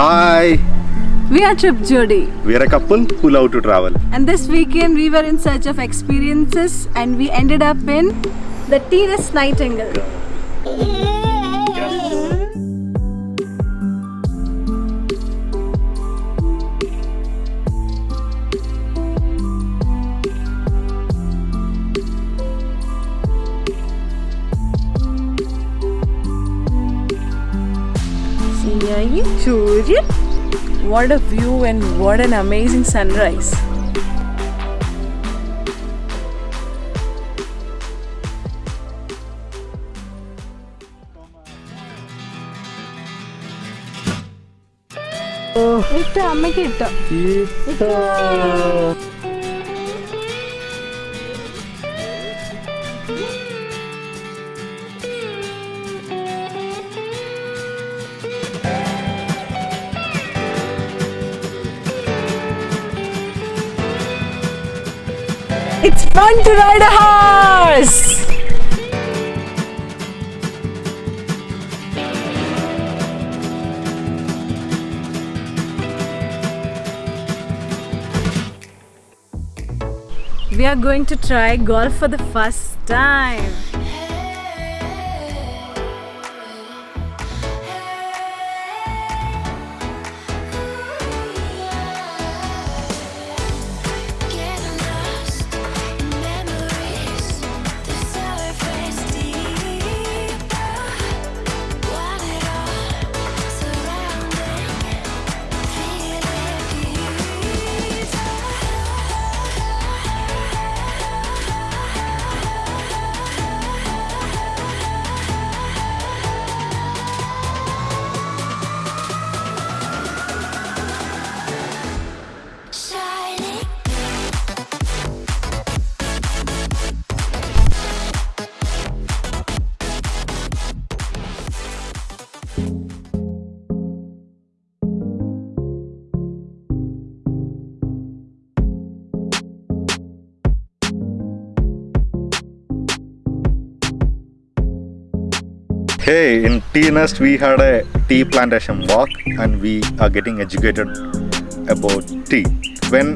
Hi, We are Trip Jodi, we are a couple who love to travel. and this weekend we were in search of experiences and we ended up in the Tea Nest Nightingale. Surya. What a view and what an amazing sunrise. ഇട്ടോ അമ്മയ്ക്ക് ഇട്ടോ It's fun to ride a horse! We are going to try golf for the first time. Hey, in Tea Nest we had a tea plantation walk and we are getting educated about tea. When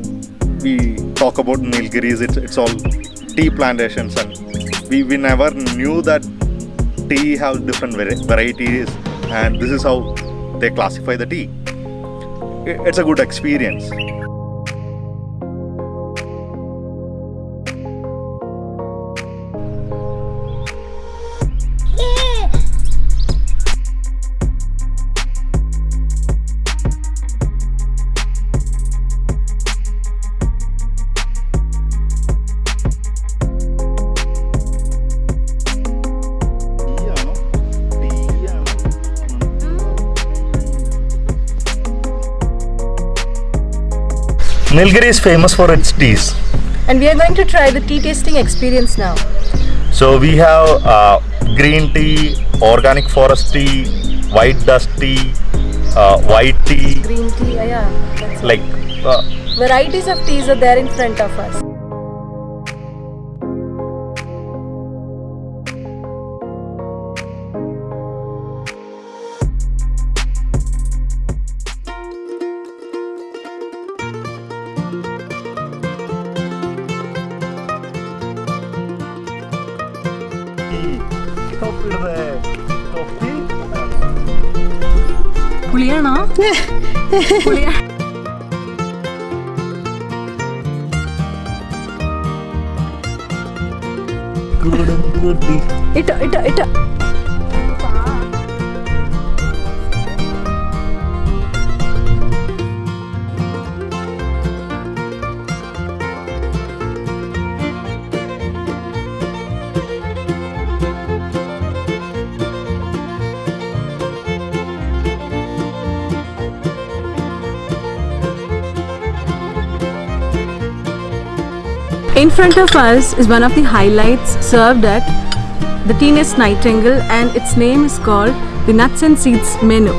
we talk about Nilgiris, it's, it's all tea plantations and we, we never knew that tea have different varieties and this is how they classify the tea. It's a good experience. Nilgiri is famous for its teas. And we are going to try the tea tasting experience now. So we have uh, green tea, organic forest tea, white dust tea, uh, white tea, Green tea, yeah. Like uh, Varieties of teas are there in front of us. പുളിയാണോ പുളിയാ ഇട്ടോ ഇട്ടോ ഇട്ടോ In front of us is one of the highlights served at the Tea Nest Nightingale and its name is called the Nuts and Seeds menu.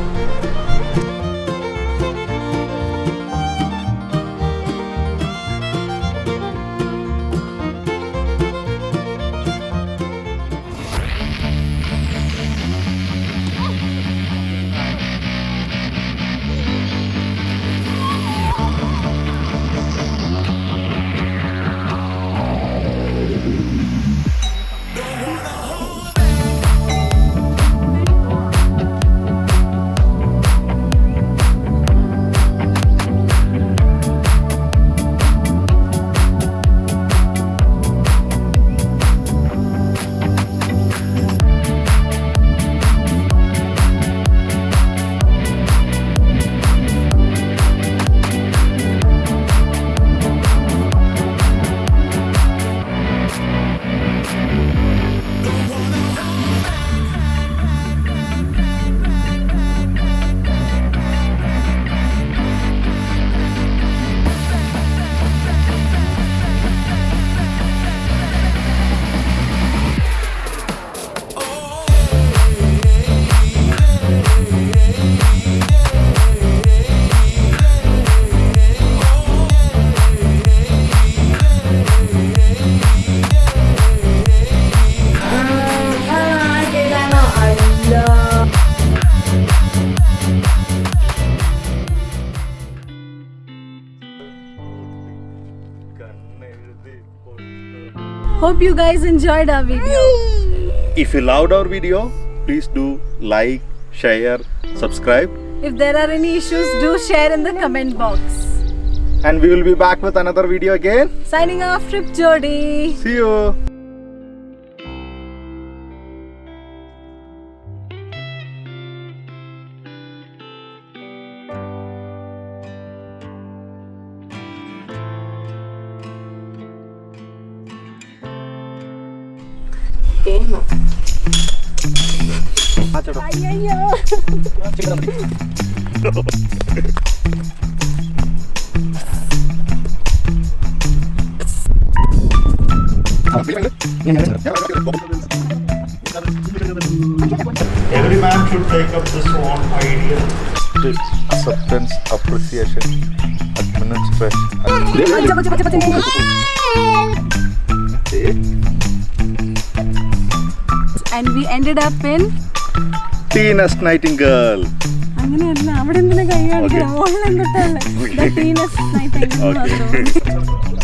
Hope you guys enjoyed our video. If you loved our video, please do like, share, subscribe, If there are any issues, do share in the comment box. and we will be back with another video again. Signing off, Trip Jodi. See you. Every man should take up this one idea. Acceptance, appreciation, administration. And we ended up in. Teenest Nightingale. അങ്ങനെയല്ല അവിടെ എന്തിനാ കൈ കാണിക്കണം എന്തിട്ടല്ലേ Okay. ടീനസ് night Okay.